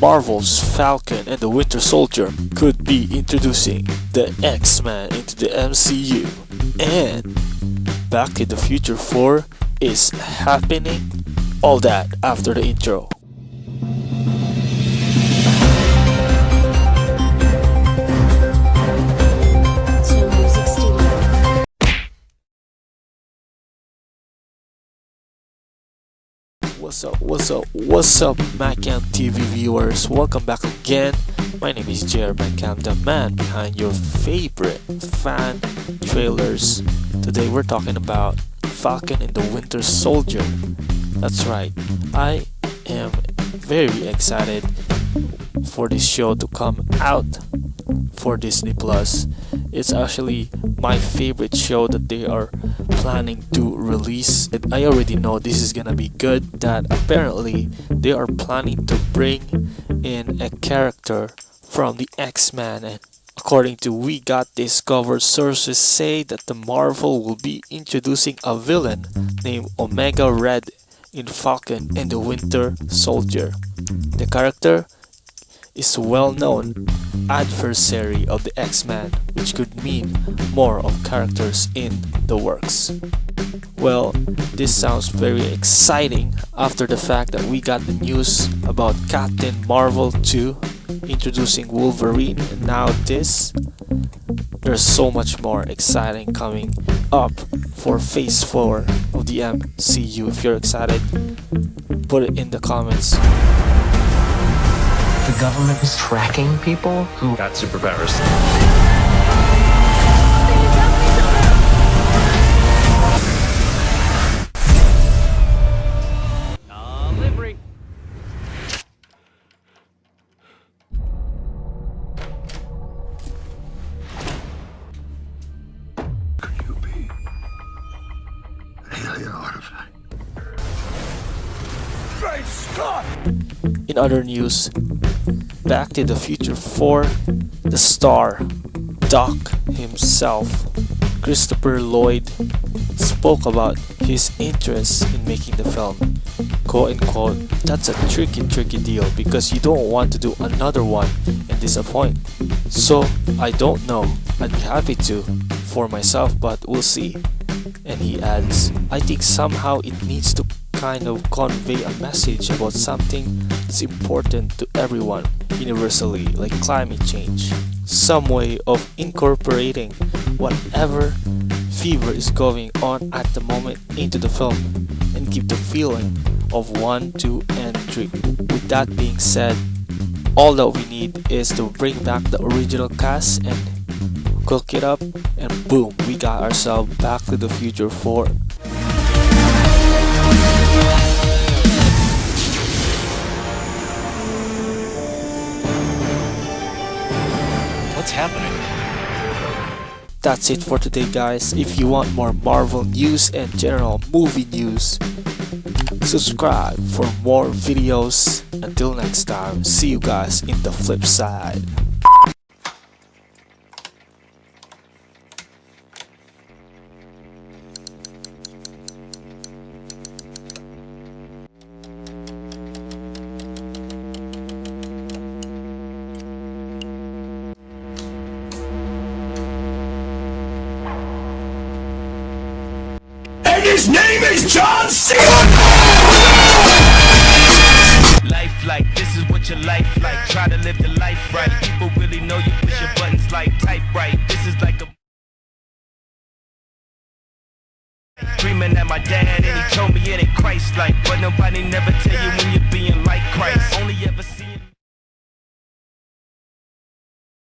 Marvel's Falcon and the Winter Soldier could be introducing the X-Men into the MCU. And Back to the Future 4 is happening. All that after the intro. What's up, what's up, what's up, Macam TV viewers? Welcome back again. My name is JR Macam, the man behind your favorite fan trailers. Today we're talking about Falcon and the Winter Soldier. That's right, I am very excited for this show to come out for Disney Plus. It's actually my favorite show that they are planning to release. And I already know this is gonna be good. That apparently they are planning to bring in a character from the X-Men and According to We Got This Covered, sources say that the Marvel will be introducing a villain named Omega Red in Falcon and the Winter Soldier. The character is a well-known adversary of the X-Men, which could mean more of characters in the works. Well, this sounds very exciting after the fact that we got the news about Captain Marvel 2 introducing Wolverine and now this. There's so much more exciting coming up for phase 4 of the MCU. If you're excited, put it in the comments. The government is tracking people who got superpowers. In other news, Back to the Future 4, the star, Doc himself, Christopher Lloyd, spoke about his interest in making the film. Quote unquote, that's a tricky, tricky deal because you don't want to do another one and disappoint. So, I don't know. I'd be happy to for myself, but we'll see. And he adds, I think somehow it needs to kind of convey a message about something that's important to everyone universally, like climate change. Some way of incorporating whatever fever is going on at the moment into the film and keep the feeling of 1, 2, and 3. With that being said, all that we need is to bring back the original cast and cook it up and boom we got ourselves back to the future 4 that's it for today guys. If you want more marvel news and general movie news subscribe for more videos. Until next time see you guys in the flip side his name is John C. Life like this is what your life like. Try to live the life right. People really know you push your buttons like type right. This is like a Dreaming at my dad and he told me it ain't Christ like But nobody never tell